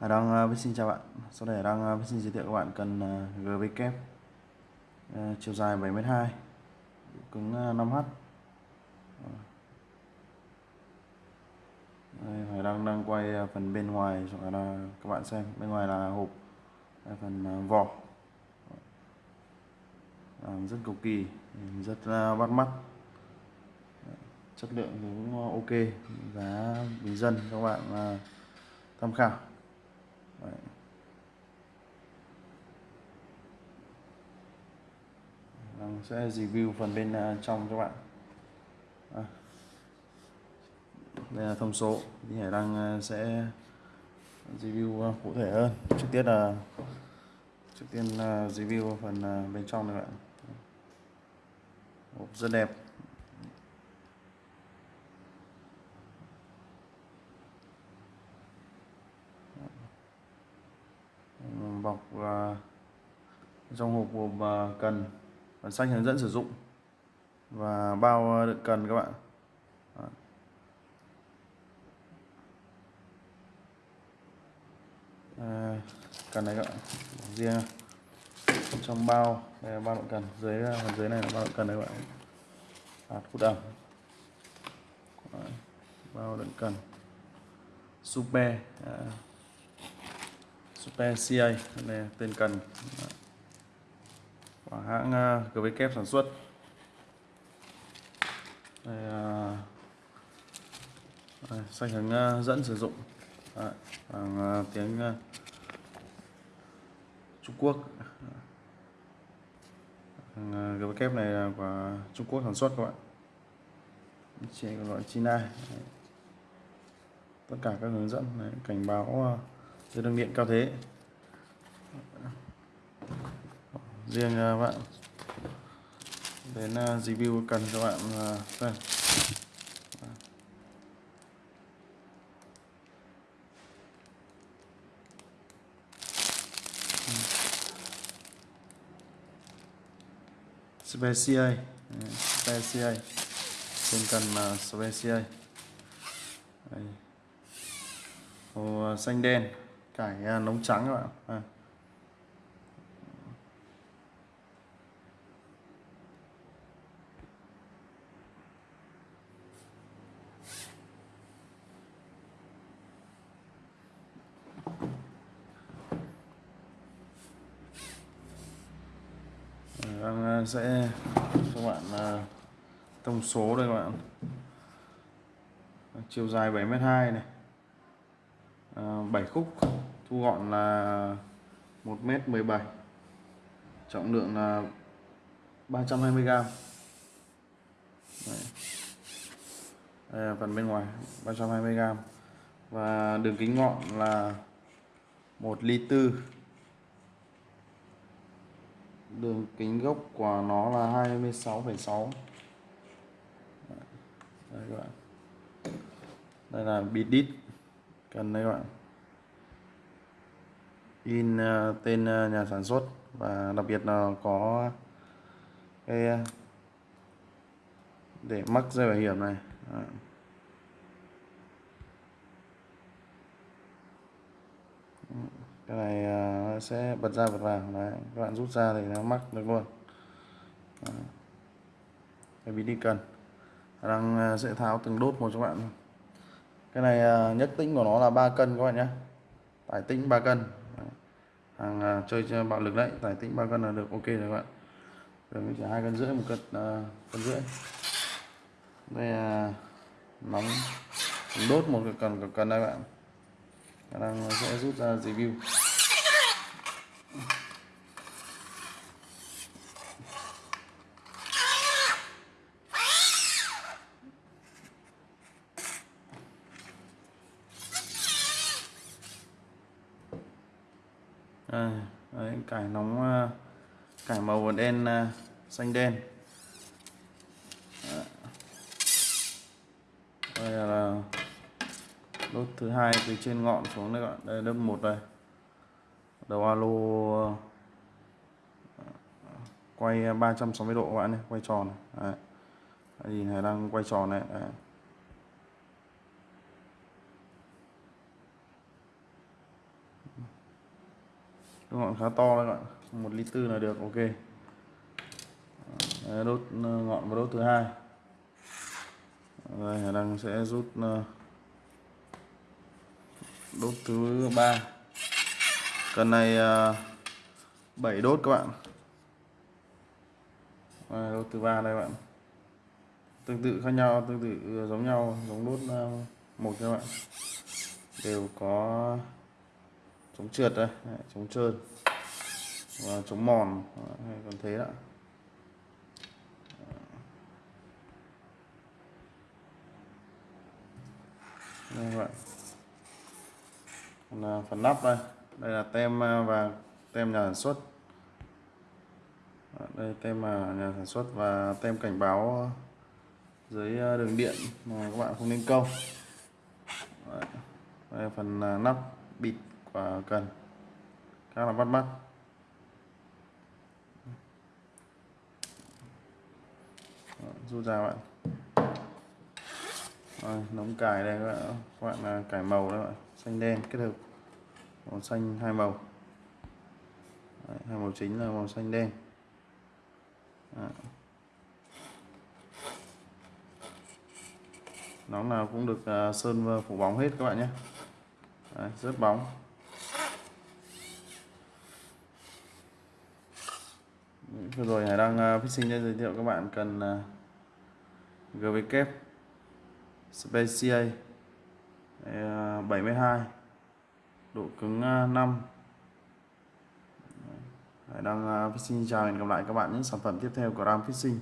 Hải Đăng uh, ờ, xin chào bạn. Sau đây Hải Đăng uh, ờ, xin giới thiệu các bạn cần ờ, uh, GV kép uh, chiều dài 7m2 cứng uh, 5H Đây, Hải Đăng đang quay uh, phần bên ngoài cho các bạn xem. Bên ngoài là hộp phần uh, vỏ. Làm rất cầu kỳ rất uh, bắt mắt. Chất lượng cũng ok. Giá bình dân các bạn uh, tham khảo. Đấy. Đang vâng, sẽ review phần bên à, trong các bạn. À. đây là thông số. Thì Hải đang à, sẽ review à, cụ thể hơn. Trước tiên là, trước tiên là review phần bên trong này bạn. Hộp rất đẹp. Bọc à, trong hộp gồm à, cần à, bản sách hướng dẫn sử dụng và bao đựng cần các bạn. À, cần này các bạn riêng trong bao đây là bao đựng cần dưới phần dưới này là bao đựng cần đấy các bạn. Hạt hút ẩm bao đựng cần. Super à, Super CA này tên cần. Của hãng à, GVK sản xuất. Đây, à, đây, sách hướng à, dẫn sử dụng. Đây, bằng tiếng Trung Quốc. GVK này là của Trung Quốc sản xuất các bạn. Chỉ gọi China. Tất cả các hướng dẫn này, cảnh báo dây đường điện cao thế. Riêng à, bạn. Đến à, review cần cho bạn xem đây. Special Special trên cần là Special màu xanh đen cải à, nóng trắng các bạn. À. đang sẽ cho bạn à, thông số đây các bạn. Chiều dài 7m2 này. Ờ, 7 khúc thu gọn là 1m17 trọng lượng là 320g Đấy. Đây là phần bên ngoài 320g và đường kính ngọn là 1 ly tư. Đường kính gốc của nó là 26,6 đây các bạn. Đây là bit đít cần đây các bạn. In ờ, tên ờ, nhà sản xuất và đặc biệt là có cái ờ, để mắc dây bảo hiểm này. Đó. cái này sẽ bật ra bật vào. Đấy, các bạn rút ra thì nó mắc được luôn. Đó. cái bí đi cần. Đang sẽ tháo từng đốt một cho bạn cái này à, nhất tĩnh của nó là 3 cân các bạn nhé. Tải tĩnh 3 cân. Hàng à, chơi bạo lực đấy tải tĩnh 3 cân là được ok rồi các bạn. Đường chỉ hai cân rưỡi một cân à, cân rưỡi. Đây là nóng đốt một cần cần đây bạn. Đang à, sẽ rút ra review. Đây, đấy, cải nóng ờ, cải màu đen ờ, xanh đen đây là đốt thứ hai từ trên ngọn xuống đây các bạn đây đốt một đây đầu alo quay 360 độ các bạn này quay tròn này. Đấy. nhìn này đang quay tròn này Đấy. Ngọn khá to đấy các bạn. Một lít tư là được ok. Đấy, đốt ờ, ngọn và đốt thứ hai. Đây đang sẽ rút ờ, đốt thứ ba. Cần này ờ, 7 đốt các bạn. Đây, đốt thứ ba đây các bạn. Tương tự khác nhau tương tự giống nhau. Giống đốt một các bạn. Đều có chống trượt đây. Chống trơn. Và chống mòn. Hay còn thế đó. Đây các bạn. Còn là phần nắp đây. Đây là tem à, và tem nhà sản xuất. Đây, tem mà nhà sản xuất và tem cảnh báo dưới à, đường điện mà các bạn không nên câu. Đây là phần à, nắp bịt và cần. Khá là bắt mắt. Rút ra bạn. Rồi, nóng cải đây các bạn các bạn là cải màu đấy bạn xanh đen kết hợp. Màu xanh hai màu. Đấy, hai màu chính là màu xanh đen. Đấy. nóng nào cũng được uh, sơn phủ bóng hết các bạn nhé. Đấy, rất bóng. Vừa rồi Hải đang à, uh, fishing giới thiệu các bạn cần gvk GV kép Specia 72 độ cứng à, 5 Hải đang à, uh, fishing chào hẹn gặp lại các bạn những sản phẩm tiếp theo của Ram Fishing.